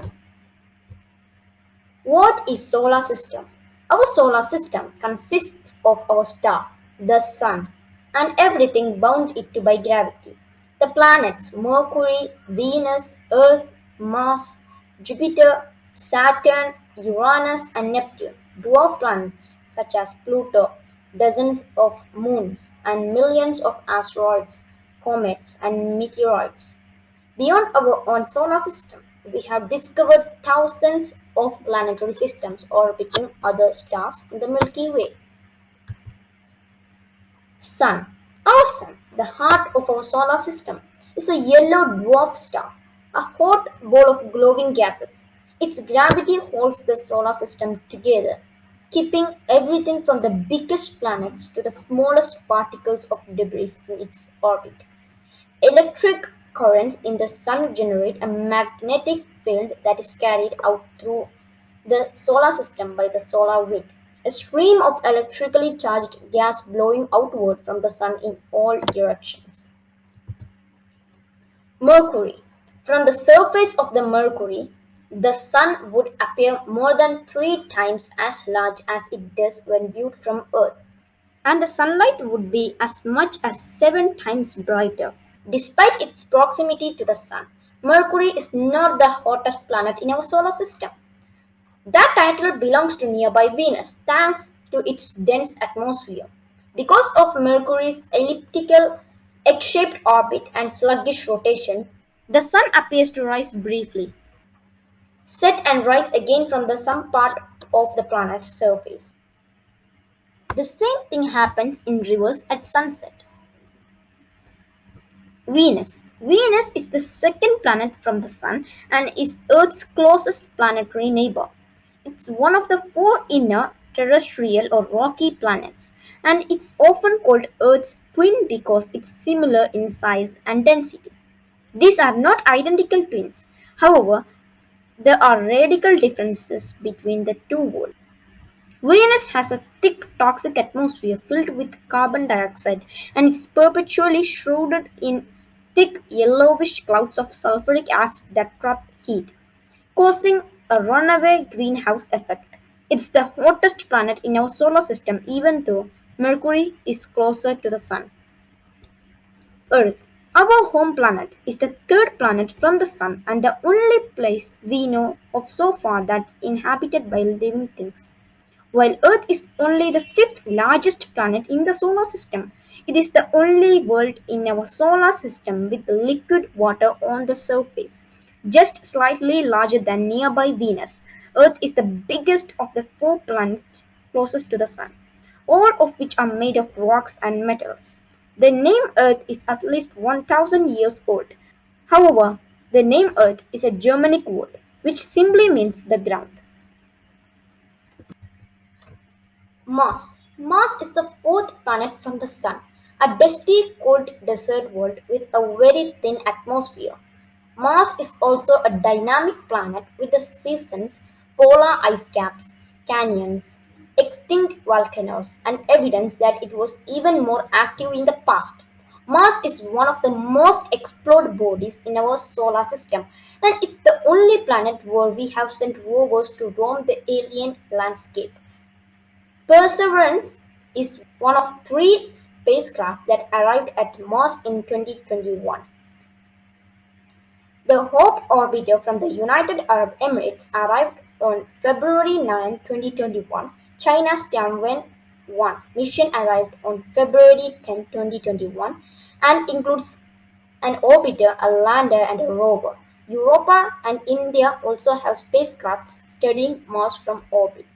system. What is solar system? Our solar system consists of our star, the sun, and everything bound it to by gravity. The planets Mercury, Venus, Earth, Mars, Jupiter, Saturn, Uranus, and Neptune, dwarf planets such as Pluto, dozens of moons, and millions of asteroids, comets, and meteoroids. Beyond our own solar system, we have discovered thousands of planetary systems orbiting other stars in the Milky Way. Sun. Our Sun, the heart of our solar system, is a yellow dwarf star, a hot ball of glowing gases. Its gravity holds the solar system together, keeping everything from the biggest planets to the smallest particles of debris in its orbit. Electric currents in the sun generate a magnetic field that is carried out through the solar system by the solar wind, a stream of electrically charged gas blowing outward from the sun in all directions. Mercury. From the surface of the Mercury, the sun would appear more than three times as large as it does when viewed from Earth, and the sunlight would be as much as seven times brighter. Despite its proximity to the Sun, Mercury is not the hottest planet in our solar system. That title belongs to nearby Venus thanks to its dense atmosphere. Because of Mercury's elliptical, egg-shaped orbit and sluggish rotation, the Sun appears to rise briefly, set and rise again from the some part of the planet's surface. The same thing happens in reverse at sunset. Venus. Venus is the second planet from the Sun and is Earth's closest planetary neighbor. It's one of the four inner terrestrial or rocky planets, and it's often called Earth's twin because it's similar in size and density. These are not identical twins. However, there are radical differences between the two worlds. Venus has a thick toxic atmosphere filled with carbon dioxide and is perpetually shrouded in thick yellowish clouds of sulfuric acid that trap heat, causing a runaway greenhouse effect. It's the hottest planet in our solar system even though Mercury is closer to the Sun. Earth, our home planet, is the third planet from the Sun and the only place we know of so far that's inhabited by living things. While Earth is only the fifth largest planet in the solar system, it is the only world in our solar system with liquid water on the surface, just slightly larger than nearby Venus. Earth is the biggest of the four planets closest to the Sun, all of which are made of rocks and metals. The name Earth is at least 1000 years old. However, the name Earth is a Germanic word which simply means the ground. Mars. Mars is the fourth planet from the Sun, a dusty, cold desert world with a very thin atmosphere. Mars is also a dynamic planet with the seasons, polar ice caps, canyons, extinct volcanoes, and evidence that it was even more active in the past. Mars is one of the most explored bodies in our solar system, and it's the only planet where we have sent rovers to roam the alien landscape. Perseverance is one of three spacecraft that arrived at Mars in 2021. The Hope orbiter from the United Arab Emirates arrived on February 9, 2021. China's Tianwen-1 mission arrived on February 10, 2021 and includes an orbiter, a lander, and a rover. Europa and India also have spacecrafts studying Mars from orbit.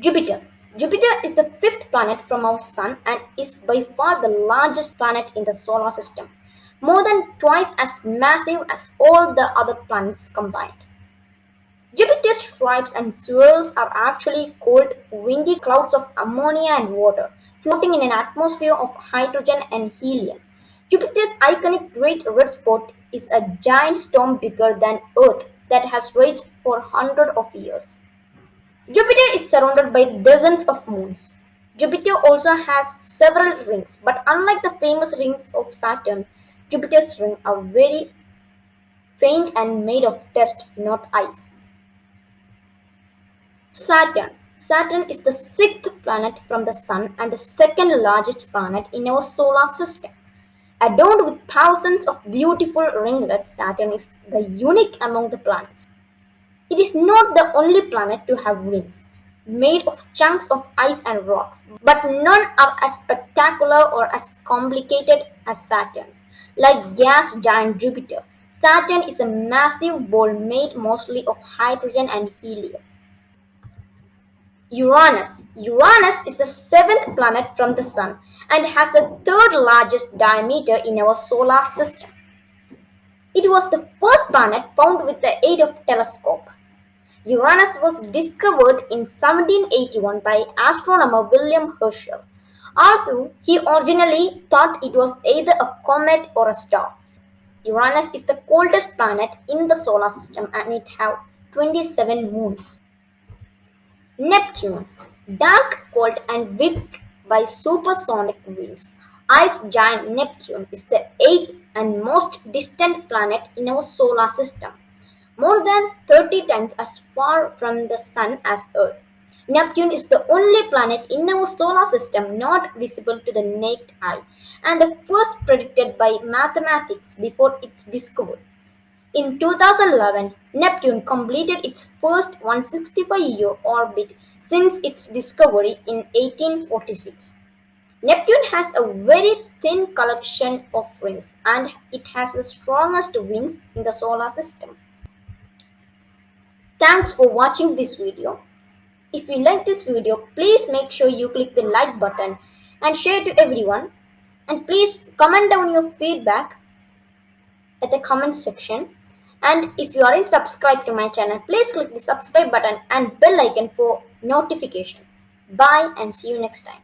Jupiter. Jupiter is the fifth planet from our Sun and is by far the largest planet in the solar system, more than twice as massive as all the other planets combined. Jupiter's stripes and swirls are actually called windy clouds of ammonia and water, floating in an atmosphere of hydrogen and helium. Jupiter's iconic Great Red Spot is a giant storm bigger than Earth that has raged for hundreds of years. Jupiter is surrounded by dozens of moons. Jupiter also has several rings, but unlike the famous rings of Saturn, Jupiter's rings are very faint and made of dust, not ice. Saturn. Saturn is the sixth planet from the Sun and the second largest planet in our solar system. Adorned with thousands of beautiful ringlets, Saturn is the unique among the planets. It is not the only planet to have rings, made of chunks of ice and rocks, but none are as spectacular or as complicated as Saturn's. Like gas giant Jupiter, Saturn is a massive ball made mostly of hydrogen and helium. Uranus. Uranus is the seventh planet from the Sun and has the third largest diameter in our solar system. It was the first planet found with the aid of telescope. Uranus was discovered in 1781 by astronomer William Herschel. Although he originally thought it was either a comet or a star. Uranus is the coldest planet in the solar system and it has 27 moons. Neptune, dark, cold, and whipped by supersonic winds. Ice giant Neptune is the eighth and most distant planet in our solar system, more than 30 times as far from the Sun as Earth. Neptune is the only planet in our solar system not visible to the naked eye and the first predicted by mathematics before its discovery. In 2011, Neptune completed its first 165-year orbit since its discovery in 1846. Neptune has a very thin collection of rings and it has the strongest wings in the solar system. Thanks for watching this video. If you like this video, please make sure you click the like button and share to everyone. And please comment down your feedback at the comment section. And if you aren't subscribed to my channel, please click the subscribe button and bell icon for notification. Bye and see you next time.